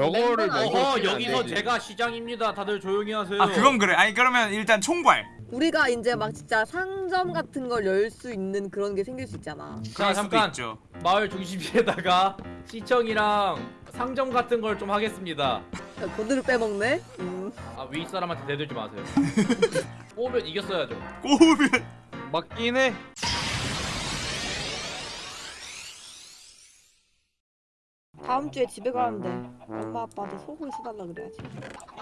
어수 있는 여기서. 제가 시장입니다. 다들 조용히 하세요. 아 그건 그래 아니 그러면 일단 총괄 우리가 이제 막 진짜 상점 같은 걸 열 수 있는 그런 게 생길 수 있잖아. 수도 잠깐. 있죠 마을 중심지에다가 시청이랑 상점 같은 걸 좀 하겠습니다. 야, 고드를 빼먹네. 음. 아위 사람한테 대들지 마세요. 뽑으면 이겼어야죠. 꼬우면 맞긴 해. 다음 주에 집에 가는데 엄마 아빠한테 속을 사달라 그래야지.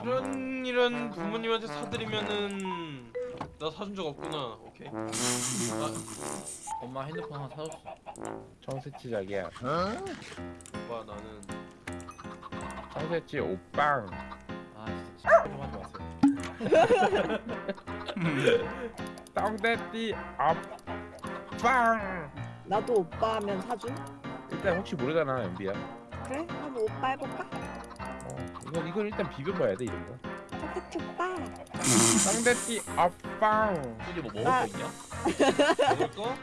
이런 이런 부모님한테 사드리면은 나 사준 적 없구나. 오케이. 엄마 핸드폰 하나 사줬어. 청새치 자기야 오빠 나는 청새치 오빵 아 진짜 좀 하지 마세요. 떡대띠 아빵 나도 오빠 하면 사줌? 일단 혹시 모르잖아 연비야 그래? 한번 오빠 해볼까? 어, 이건 이건 일단 비벼봐야 돼 이런 거 사케치 오빠. 떡대띠 아빵 굳이 뭐 먹을 아. 거 있냐? 먹을 거?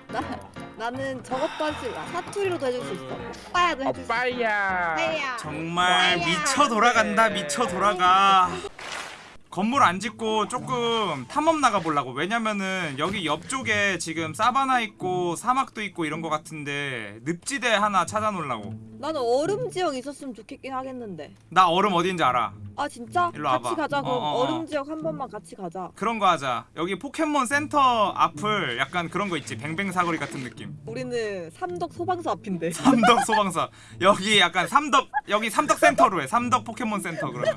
나는 저것도 할 수, 아, 사투리로도 해줄 수 있어. 오빠야도 해줄 수 있어. 오빠야 오빠야. 정말. 미쳐 돌아간다 미쳐 돌아가 건물 안 짓고 조금 탐험 나가 보려고 왜냐면은 여기 옆쪽에 지금 사바나 있고 사막도 있고 이런 거 같은데 늪지대 하나 찾아 놓으려고 나는 얼음 지역 있었으면 좋겠긴 하겠는데. 나 얼음 어딘지 알아 아 진짜? 일로 같이 와봐. 가자. 그럼 어, 어, 어. 얼음 지역 한 번만 같이 가자. 그런 거 하자 여기 포켓몬 센터 앞을 약간 그런 거 있지 뱅뱅 사거리 같은 느낌 우리는 삼덕 소방서 앞인데. 삼덕 소방서 여기 약간 삼덕 여기 삼덕 센터로 해 삼덕 포켓몬 센터 그러면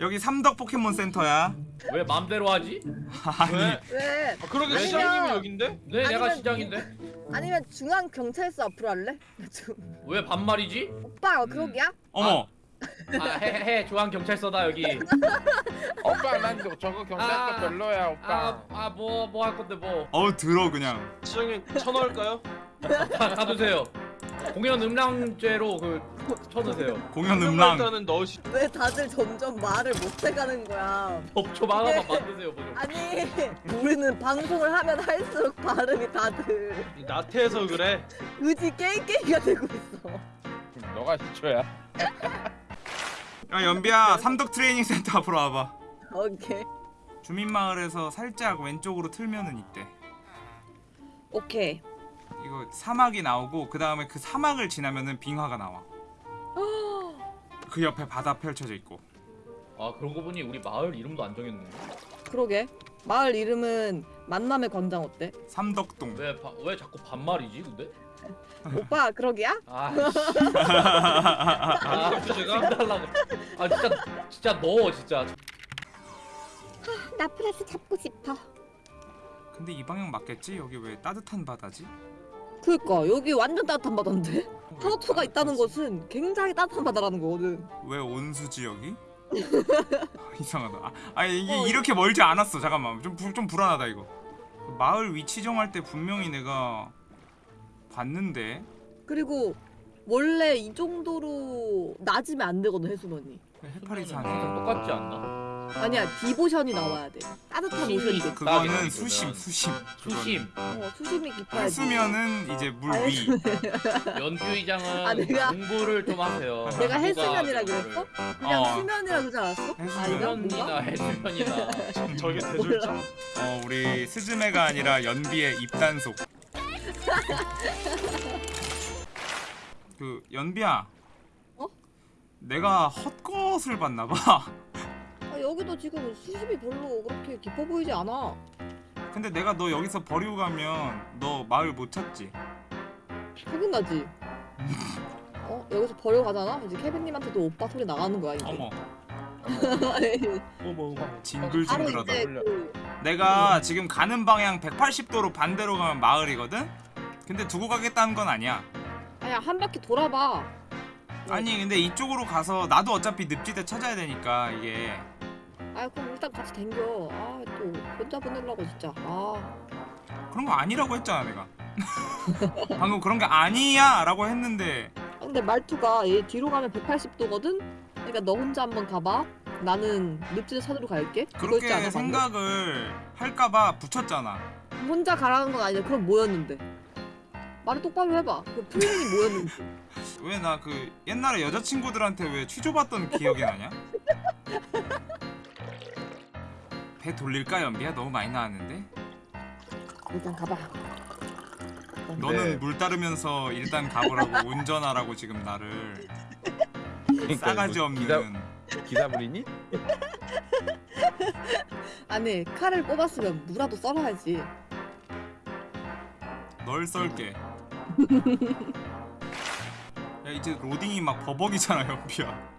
여기 삼덕 포켓몬 센터야 왜 맘대로 하지? 아니 왜? 왜? 아, 그러게 왜? 시장님이 여긴데? 네 내가 아니면- 시장인데 아니면 중앙 경찰서 앞으로 할래? 좀- 왜 반말이지? 오빠 그러기야? 어머 아해해 중앙 경찰서다 여기. 오빠 난 저- 저거 경찰서 아, 별로야 오빠 아아뭐 뭐 할 건데 뭐. 어우 들어 그냥 시장님 쳐넣을까요? 다, 다 드세요. 공연 음란죄로 그 쳐드세요. 공연 음랑 일단은 넣으시. 왜 다들 점점 말을 못 해가는 거야? 법좀 하나만 만드세요 뭐 좀. 아니 우리는 방송을 하면 할수록 발음이 다들 이 나태해서 그래. 의지 깨이깨이가 되고 있어. 너가 시초야 야 연비야 삼덕 트레이닝 센터 앞으로 와봐 오케이 주민마을에서 살짝 왼쪽으로 틀면은 있대 오케이. 이거 사막이 나오고 그 다음에 그 사막을 지나면은 빙하가 나와 그 옆에 바다 펼쳐져 있고 아 그런 거 보니 우리 마을 이름도 안 정했네. 그러게 마을 이름은 만남의 광장 어때? 삼덕동 왜왜 자꾸 반말이지 근데? 오빠 그러기야? 아, 아, 아 제가? 달라고. 아 진짜 진짜 넣어 진짜. 나 플러스 잡고 싶어. 근데 이 방향 맞겠지? 여기 왜 따뜻한 바다지? 그니까 여기 완전 따뜻한 바다인데 하우투가 있다는 것은 굉장히 따뜻한 바다라는 거거든. 왜 온수 지역이? 이상하다. 아, 이게 어, 이렇게 멀지 않았어. 잠깐만. 좀, 불- 좀 불안하다 이거. 마을 위치 정할 때 분명히 내가 봤는데 그리고 원래 이 정도로 낮으면 안 되거든 해수면이. 해파리산. 항상 똑같지 않나? 아니야 디보션이 나와야 돼. 따뜻한 수심이 오션이 돼. 그거는. 수심, 수심. 수심. 어 수심이 깊어야지. 해수면은 이제 물 아, 위. 연규 이장은 아, 내가- 공부를 좀 하세요. 내가 이거를. 그랬어? 그냥 어. 수면이라 그러지 않았어? 수면이나? 해수면이나. 저게 대졸자? 어 우리 스즈메가 아니라 연비의 입단속. 그 연비야. 어? 내가 헛것을 봤나 봐. 아, 여기도 지금 수심이 별로 그렇게 깊어 보이지 않아. 근데 내가 너 여기서 버리고 가면 너 마을 못 찾지. 짜증나지? 어? 여기서 버리고 가잖아? 이제 케빈님한테도 오빠 소리 나가는 거야 이제. 어머, 어머 어머. 바로 징글징글하다. 이제 그 내가 지금 가는 방향 180도로 반대로 가면 마을이거든? 근데 두고 가겠다는 건 아니야. 아야 한 바퀴 돌아봐. 아니 근데 이쪽으로 가서 나도 어차피 늪지대 찾아야 되니까 이게 아 그럼 일단 같이 댕겨. 아 또 혼자 보내려고 진짜. 아 그런 거 아니라고 했잖아 내가. 방금 그런 게 아니야 라고 했는데 아, 근데 말투가 얘 뒤로 가면 180도거든? 그러니까 너 혼자 한번 가봐. 나는 늪지대 찾으러 갈게. 않아, 그렇게 방금? 생각을 할까봐 붙였잖아. 혼자 가라는 건 아니야. 그럼 뭐였는데? 말을 똑바로 해봐. 그 플랜이 뭐였는지. 왜 나 그 옛날에 여자친구들한테 왜 취조받던 기억이 나냐? 배 돌릴까 연비야? 너무 많이 나왔는데? 일단 가봐. 너는 네. 물 따르면서 일단 가보라고 운전하라고 지금 나를 그러니까 싸가지 이거 없는 기사, 기사물이니? 아니 칼을 꼽았으면 무라도 썰어야지. 널 썰게 야 이제 로딩이 막 버벅이잖아 연비야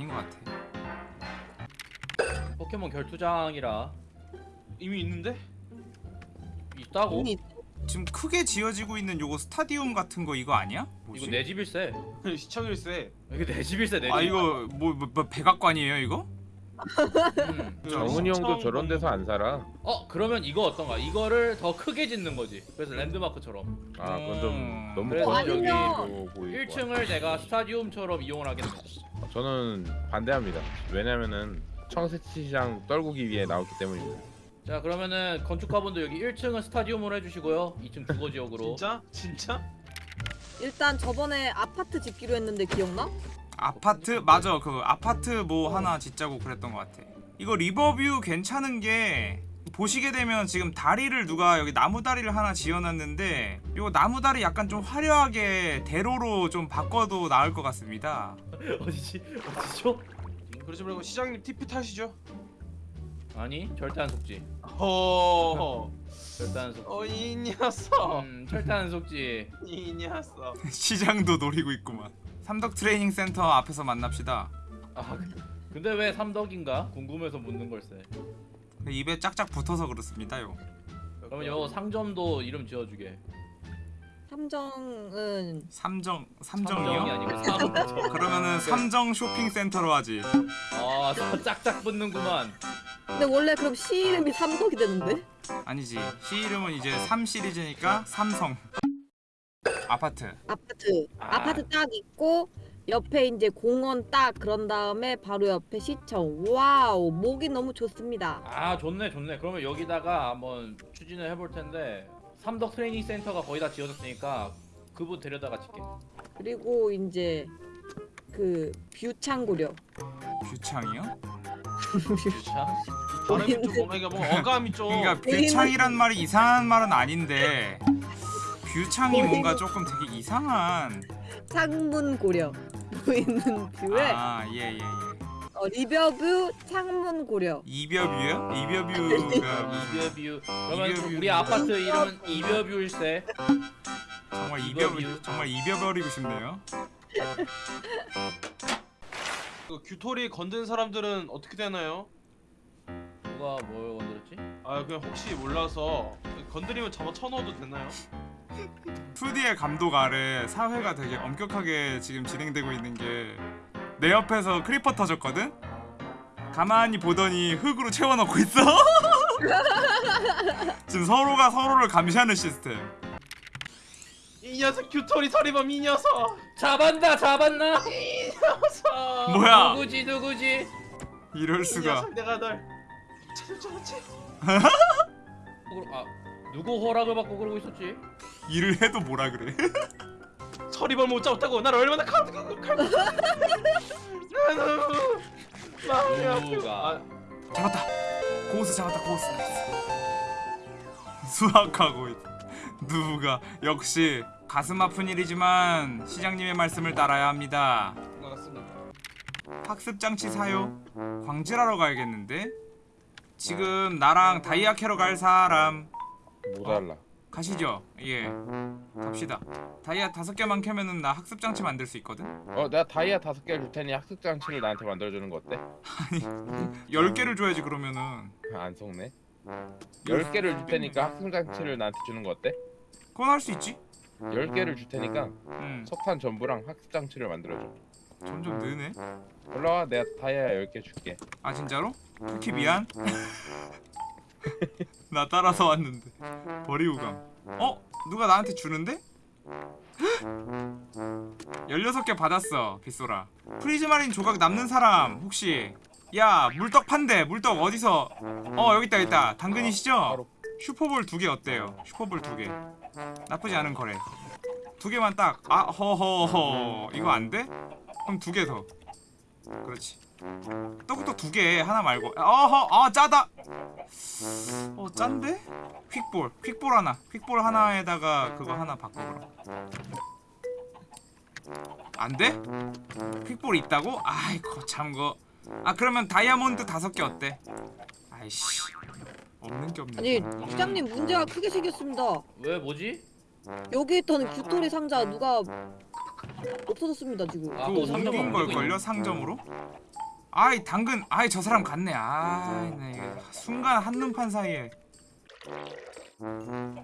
아닌 것 같아 포켓몬 결투장이라 이미 있는데? 있다고? 이미 지금 크게 지어지고 있는 요거 스타디움 같은 거 이거 아니야? 뭐지? 이거 내 집일세. 시청일세. 이거 내 집일세 내 집. 아 이거 뭐, 뭐, 뭐 백악관이에요 이거? 음. 그 정훈이 형도 저런 데서 안 살아. 어 그러면 이거 어떤가? 이거를 더 크게 짓는 거지. 그래서 랜드마크처럼 아 그건 좀 너무 그래서 건조기로 보이고. 1층을 내가 스타디움처럼 이용을 하겠네. 저는 반대합니다. 왜냐면은 청새치시장 떨구기 위해 나왔기 때문입니다. 자 그러면은 건축가분도 여기 1층은 스타디움으로 해주시고요. 2층 주거 지역으로. 진짜? 진짜? 일단 저번에 아파트 짓기로 했는데 기억나? 아파트 맞아 그 아파트 뭐 하나 짓자고 그랬던 것 같아 이거 리버뷰 괜찮은 게 보시게 되면 지금 다리를 누가 여기 나무 다리를 하나 지어놨는데 이거 나무 다리 약간 좀 화려하게 대로로 좀 바꿔도 나을 것 같습니다 어디지? 어디죠? 그러지 말고 시장님 TP 타시죠. 아니 절대 안 속지. 허. 절대 안 속지. 어, 이 녀석. 음 절대 안 속지. 이 녀석. 시장도 노리고 있구만 삼덕 트레이닝 센터 앞에서 만납시다 아 근데 왜 삼덕인가? 궁금해서 묻는 걸세. 입에 짝짝 붙어서 그렇습니다요 그러면 요 상점도 이름 지어주게. 삼정은 삼정 삼정이 삼정이요? 아니고 삼정. 그러면은 삼정 쇼핑센터로 하지 아 짝짝 붙는구만. 근데 원래 그럼 시 이름이 삼덕이 되는데? 아니지 시 이름은 이제 3 시리즈니까 삼성 아파트 아파트 아. 아. 파트딱 있고 옆에 이제 공원 딱 그런 다음에 바로 옆에 시청 wow 목이 너무 좋습니다 아 좋네 좋네. 그러면 여기다가 한번 추진을 해볼 텐데 삼덕 트레이닝 센터가 거의 다 지어졌으니까 그분 데려다가 짓게. 그리고 이제 그 뷰창고려 뷰창이요? 유차? 발음이 좀 뭔가 이게 뭐 어감이 좀. 그러니까 뷰창이란 말이 이상한 말은 아닌데 뷰창이 뭔가 조금 되게 이상한 창문 고려 보이는 뷰에 아 예 예예 어, 리버뷰 창문 고려 이벼뷰요? 이벼뷰가 이벼뷰. 그러면 이벼뷰. 우리 아파트 이름은 이벼뷰일세. 정말. 이벼 정말 이벼버리고 싶네요 그 규토리 건든 사람들은 어떻게 되나요? 누가 뭘 건드렸지? 아 그냥 혹시 몰라서 건드리면 잡아 쳐넣어도 되나요? 2D의 감독 아래 사회가 되게 엄격하게 지금 진행되고 있는 게 내 옆에서 creeper 터졌거든? 가만히 보더니 흙으로 채워넣고 있어 지금 서로가 서로를 감시하는 시스템 이 녀석 규토리 서리범 이 녀석. 잡았나 잡았나? 녀석. 뭐야 누구지 누구지? 이럴 이 수가 녀석 내가 널 찾을 줄 알았지? 아 누구 허락을 받고 그러고 있었지? 일을 해도 뭐라 그래. 서리범 못 잡았다고. 나를 얼마나 칼 칼. 나는 마음이 아프고. 누가? 아, 잡았다. 고스 잡았다 고스. 수학하고 있. 누가? 역시 가슴 아픈 일이지만 시장님의 말씀을 따라야 합니다. 반갑습니다. 학습 장치 사요? 광질하러 가야겠는데? 지금 나랑 다이아 캐러 갈 사람 못 알라. 가시죠 예 갑시다 다이아 다섯 개만 캐면은 나 학습 장치 만들 수 있거든 어, 내가 다이아 다섯 개를 줄 테니 학습 장치를 나한테 만들어주는 거 어때? 열 개를 줘야지 그러면은 안 속네. 열 개를 줄 테니까 학습 장치를 나한테 주는 거 어때? 그건 할 수 있지 열 개를 줄 테니까 음 석탄 전부랑 학습 장치를 만들어줘. 점점 느네 올라와, 내가 다이아 열개 줄게. 아 진짜로? 쿠키 미안 나 따라서 왔는데 버리고 감 어? 누가 나한테 주는데? 16개 받았어 빗소라 prismarine 조각 남는 사람 혹시 야 물떡 판대 물떡 어디서 어 여기 있다 여기 있다 당근이시죠? 슈퍼볼 두 개 어때요? 슈퍼볼 두 개. 나쁘지 않은 거래. 두 개만 딱. 아 허허허. 이거 안 돼? 그럼 두 개 더. 그렇지. 떡국떡 두 개. 하나 말고. 어허. 아 짜다. 어 짠데? 퀵볼. 퀵볼 하나. 퀵볼 하나에다가 그거 하나 바꿔보라. 안 돼? 퀵볼 있다고? 아이고 참거. 아 그러면 다이아몬드 다섯 개 어때? 아이씨. 없는 게 없네. 아니 부장님 문제가 크게 생겼습니다. 왜 뭐지? 여기 있던 규토리 상자 누가 없어졌습니다 지금. 아, 그거 상점 옮긴 걸 걸요 상점으로? 아이 당근 아이 저 사람 갔네 아이 네 순간 한눈판 사이에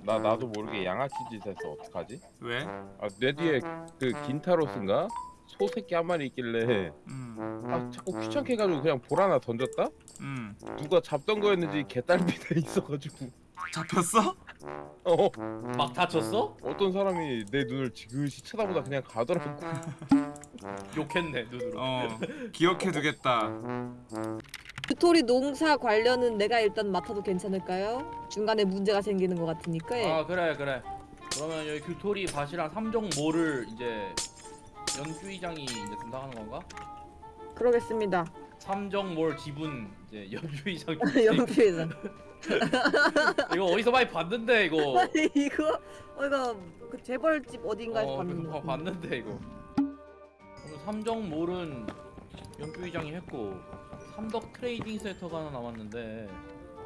나 나도 모르게 양아치 짓 했어 어떡하지? 왜? 아, 내 뒤에 그 긴타로스인가? 소 새끼 한 마리 있길래 음, 아 자꾸 귀찮게 해가지고 그냥 볼 하나 던졌다? 음 누가 잡던 거였는지 개딸비돼 있어가지고 잡혔어? 어 막 다쳤어? 어떤 사람이 내 눈을 지그시 쳐다보다 그냥 가더라고 욕했네 눈으로. 어 기억해두겠다 규토리 농사 관련은 내가 일단 맡아도 괜찮을까요? 중간에 문제가 생기는 것 같으니까. 아 그래 그래. 그러면 여기 규토리 밭이랑 삼정몰을 이제 연주의장이 이제 담당하는 건가? 그러겠습니다. 삼정몰 지분 이제 연주의장. 연필에서. 이거 어디서 많이 봤는데 이거. 아니 이거 어, 이거 그 재벌집 어딘가에서 어, 봤는데. 그거 봤는데 이거. 오늘 삼정몰은 연주의장이 했고 삼덕 트레이닝 센터가 하나 남았는데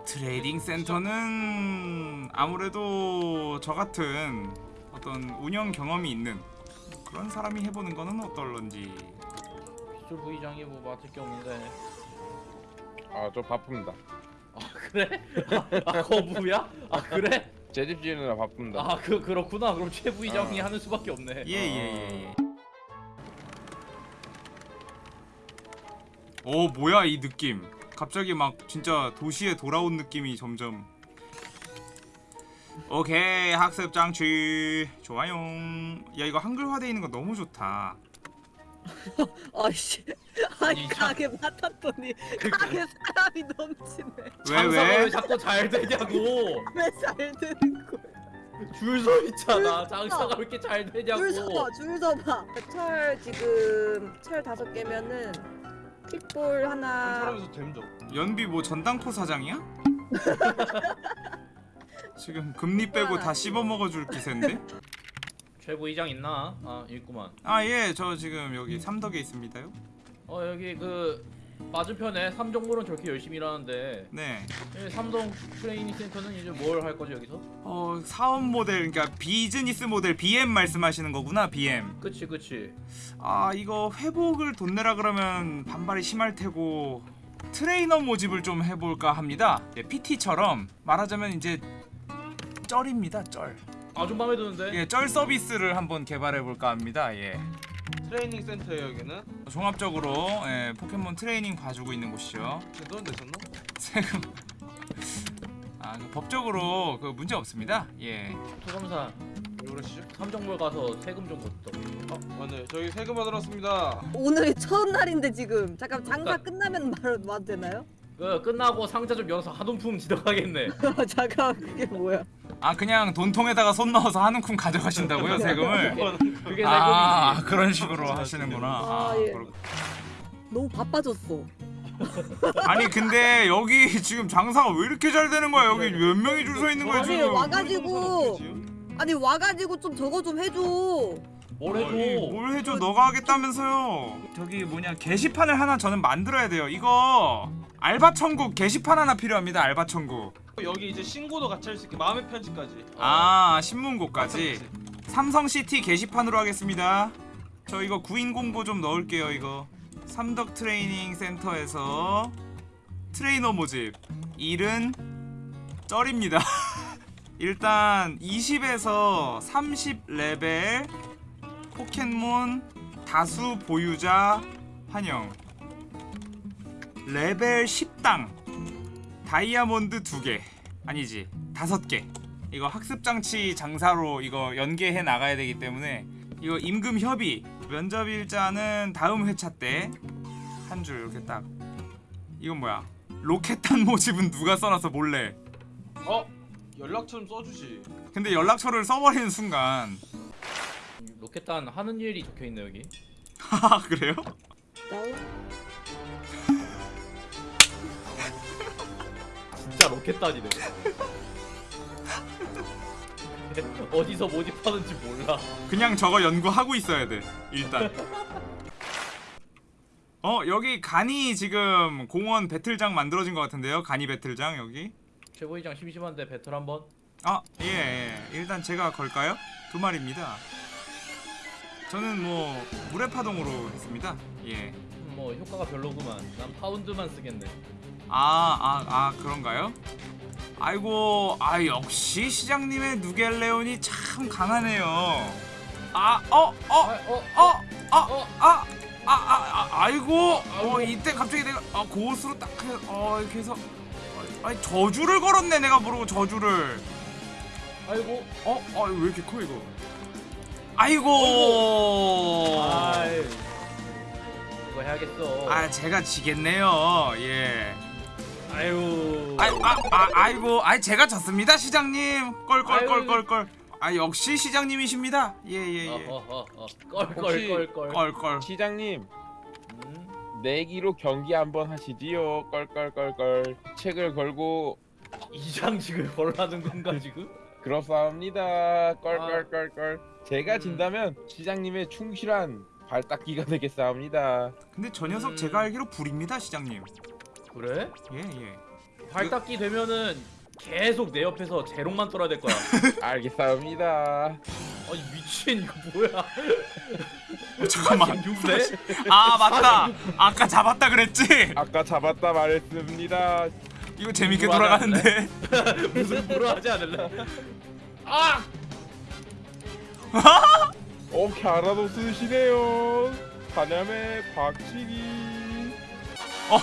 트레이닝 센터는 아무래도 저 같은 어떤 운영 경험이 있는 그런 사람이 해보는 거는 어떨런지 빗솔 부의장이 뭐 맡을 게 없는데. 아저 바쁩니다 아 그래? 아, 아 거부야? 아 그래? 제 집 지으느라 바쁩니다 아 그 그렇구나. 그럼 최 부의장이 어. 하는 수밖에 없네. 예예 예 예, 오 뭐야 이 느낌 갑자기 막 진짜 도시에 돌아온 느낌이 점점 오케이 학습 장치 좋아요 야 이거 한글화 돼 있는 거 너무 좋다 아이씨. 아니. 가게 맡았더니 가게 사람이 넘치네. 왜 왜? 왜 자꾸 잘 되냐고. 왜 잘 되는 거야? 줄서 있잖아. 줄 장사가 서. 왜 이렇게 잘 되냐고. 줄 서봐, 줄 서봐. 철 지금 철 다섯 개면은 킥볼 한 하나. 사람에서 됨죠. 연비 뭐 전당포 사장이야? 지금 금리 빼고 다 씹어 먹어줄 기세인데? 최 부의장 있나? 아 있구만. 아예저 지금 여기 삼덕에 있습니다요 어 여기 그 맞은편에 삼정몰은 저렇게 열심히 일하는데 네 여기 삼동 트레이닝 센터는 이제 뭘 할 거죠 여기서? 어, 사업 모델 그러니까 비즈니스 모델 BM 말씀하시는 거구나 BM 그치 그치. 아 이거 회복을 돈 내라 그러면 반발이 심할 테고 트레이너 모집을 좀 해볼까 합니다 예, PT처럼 말하자면 이제 쩔입니다 쩔 아주 마음에 드는데. 예, 쩔 서비스를 한번 개발해볼까 합니다 예. 트레이닝 센터에 여기는 종합적으로 예, 포켓몬 트레이닝 봐주고 있는 곳이죠 돈 냈었나? 세금 아, 그 법적으로 그 문제 없습니다 예. 왜 그러시죠? 삼정몰 가서 세금 좀 걷자. 아 맞네. 저희 세금 받으러 왔습니다. 오늘이 첫날인데 지금 잠깐 장사 그러니까- 끝나면 말 와도 되나요? 그 끝나고 상자 좀 열어서 한움품 지도가겠네. 잠깐 그게 뭐야? 아 그냥 돈통에다가 손 넣어서 한 움큼 가져가신다고요 세금을? 그게 아 세금이지. 그런 식으로 하시는구나. 아, 아, 예. 너무 바빠졌어. 아니 근데 여기 지금 장사가 왜 이렇게 잘 되는 거야? 여기 몇 명이 줄 서 있는 거야 아니, 지금? 와가지고 아니 와가지고 좀 저거 좀 해줘. 뭘 아니, 해줘? 뭘 해줘? 너가 하겠다면서요? 저기 뭐냐 게시판을 하나 저는 만들어야 돼요. 이거 알바 천국 게시판 하나 필요합니다. 알바 천국. 여기 이제 신고도 같이 할 수 있게 마음의 편지까지. 아 신문고까지. 삼성 시티 게시판으로 하겠습니다. 저 이거 구인 공고 좀 넣을게요. 이거 삼덕 트레이닝 센터에서 트레이너 모집 일은 쩔입니다. 일단 20에서 30 레벨 포켓몬 다수 보유자 환영. 레벨 10당. 다이아몬드 2개. 아니지 5개. 이거 학습 장치 장사로 이거 연계해 나가야 되기 때문에 이거 임금 협의. 면접 일자는 다음 회차 때 한 줄 이렇게 딱. 이건 뭐야? 로켓탄 모집은 누가 써놔서 몰래? 어? 연락처 좀 써주지. 근데 연락처를 써버리는 순간 로켓단 하는 일이 적혀 있네 여기. 아 그래요? 진짜 로켓단이네. 어디서 모집하는지 몰라. 그냥 저거 연구하고 있어야 돼 일단 어 여기 간이 지금 공원 배틀장 만들어진 것 같은데요 간이 배틀장 여기 최고위장 심심한데 배틀 한번. 아, 예, 예. 일단 제가 걸까요? 두 마리입니다. 저는 뭐 물의 파동으로 했습니다. 예. 음, 뭐 효과가 별로구만. 난 파운드만 쓰겠네. 아, 아, 아 그런가요? 아이고, 아 역시 시장님의 누겔레온이 참 강하네요. 아, 어, 어, 아, 어, 어, 아, 어. 아, 아, 아, 아, 아이고, 어 이때 갑자기 내가 아, 고스로 딱, 해, 어 이렇게 해서, 어, 아니 저주를 걸었네 내가 모르고 저주를. 아이고. 어? 어, 왜 이렇게 커 이거? 아이고. 아이. 이거 해야겠어. 아, 제가 지겠네요. 예. 아유. 아, 아, 아, 아이고, 아, 제가 졌습니다, 시장님. 껄껄껄껄껄. 아, 역시 시장님이십니다. 예, 예, 예. 어허허허. 혹시- 껄껄껄껄. 껄껄. 시장님 음. 내기로 경기 한번 하시지요. 껄껄껄껄. 책을 걸고 이장직을 벌라는 건가 지금? 그렇사옵니다. 껄껄껄껄. 제가 음. 진다면 시장님의 충실한 발닦기가 되겠사옵니다. 근데 저 녀석 음. 제가 알기로 불입니다, 시장님. 그래? 예, 예. 발닦기 되면은 계속 내 옆에서 재롱만 떨어야 될 거야. 알겠사옵니다. 아니 미친 이거 뭐야? 어, 잠깐만. 6대? 아, 맞다. 아까 잡았다 그랬지? 아까 잡았다 말했습니다. 이거 재밌게 돌아가는데. 무슨 뭐라 하지 않을래? 아! 어, 갸라도 쓰시네요. 사냥의 박치기. 어.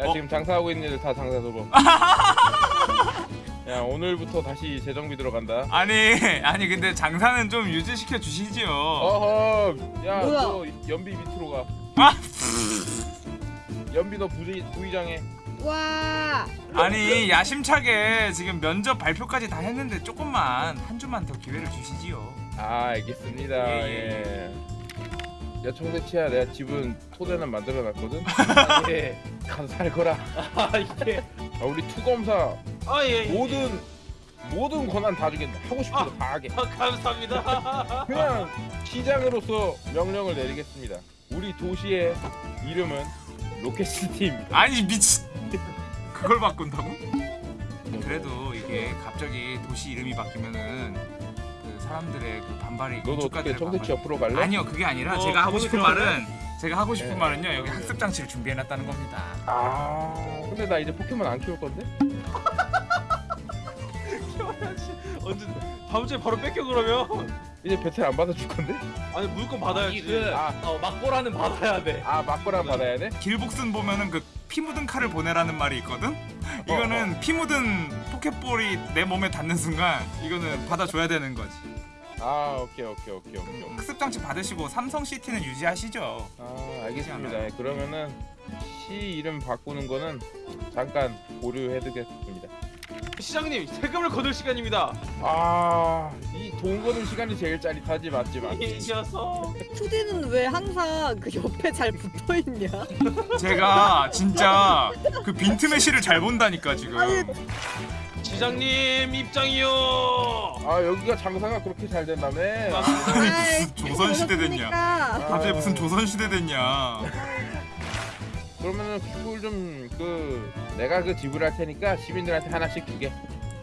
야 어. 지금 장사하고 있는 애들 다 장사 접어. 야 오늘부터 다시 재정비 들어간다. 아니, 아니 근데 장사는 좀 유지시켜 주시지요. 어허, 야 뭐야? 너 연비 밑으로 가. 아! 연비 너 부의 부의장해. 와! 아니 야심차게 지금 면접 발표까지 다 했는데 조금만 한 주만 더 기회를 주시지요. 아 알겠습니다. 예, 예. 야 청대치야 내가 집은 토대는 만들어놨거든. 예. 가서 살거라. 아 이게 아, 우리 투검사 아 예. 예. 모든 모든 권한 다 주겠다. 하고 싶은 거다 하게. 아, 감사합니다. 그냥 시장으로서 명령을 내리겠습니다. 우리 도시의 이름은 로켓시티입니다. 아니 미친. 그걸 바꾼다고? 그래도 이게 갑자기 도시 이름이 바뀌면은 그 사람들의 그 반발이 너도 어떻게 청대치 옆으로 갈래? 아니요 그게 아니라 어, 제가 하고 싶은? 말은 제가 하고 싶은 네. 말은요 여기 학습 장치를 준비해놨다는 겁니다. 아 근데 나 이제 포켓몬 안 키울 건데? 언제 다음 주에 바로 뺏겨 그러면? 이제 배틀 안 받아줄 건데? 아니 물건 받아야지. 그 아. 어, 막보라는 받아야 돼. 아 맞거나 받아야 돼? 길복순 보면은 그 피 묻은 칼을 보내라는 말이 있거든. 이거는 피 묻은 포켓볼이 내 몸에 닿는 순간 이거는 받아줘야 되는 거지. 아 오케이 오케이 오케이 오케이. 오케이. 학습 장치 받으시고 삼성 시티는 유지하시죠. 아 알겠습니다. 그러면은 시 이름 바꾸는 거는 잠깐 보류해두겠습니다. 시장님 세금을 거둘 시간입니다. 아이 돈 거는 시간이 제일 짜릿하지 맞지 맞지. 이 녀석. 투디는 왜 항상 그 옆에 잘 붙어 있냐? 제가 진짜 그 빈틈의 시를 잘 본다니까 지금. 아니, 시장님 입장이요. 아 여기가 장사가 그렇게 잘 된다며? 아이, 무슨 조선시대 됐냐. 오셨으니까. 갑자기 무슨 조선 시대 됐냐? 그러면은 큐볼 좀그 내가 그 지불할 테니까 시민들한테 하나씩 주게.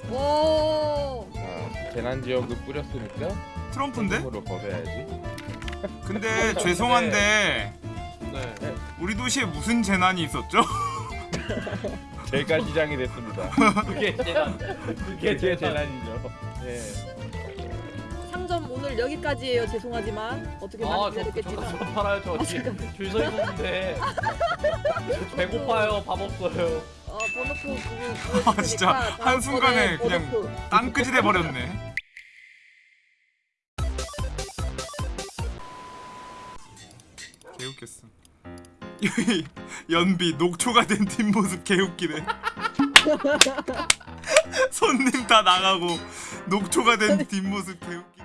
오. 아, 재난 지원금 뿌렸으니까 트럼프인데? 으로 거둬야지. 근데 죄송한데 네. 우리 도시에 무슨 재난이 있었죠? 제가 시장이 됐습니다. 그게 재난. 그게 재난. 재난이죠. 예. 상점 오늘 여기까지예요. 죄송하지만 어떻게 많이 아저 기다렸겠지만. 저 팔아요 저 뒤에 줄서 있는데. 저 배고파요 밥 없어요. 어 번호표 그거 아, 진짜 한 순간에 그냥 땅끄지 돼 버렸네. 개웃겼어. 연비 녹초가 된 뒷 모습 개웃기네. 손님 다 나가고 녹초가 된 뒷모습 개웃기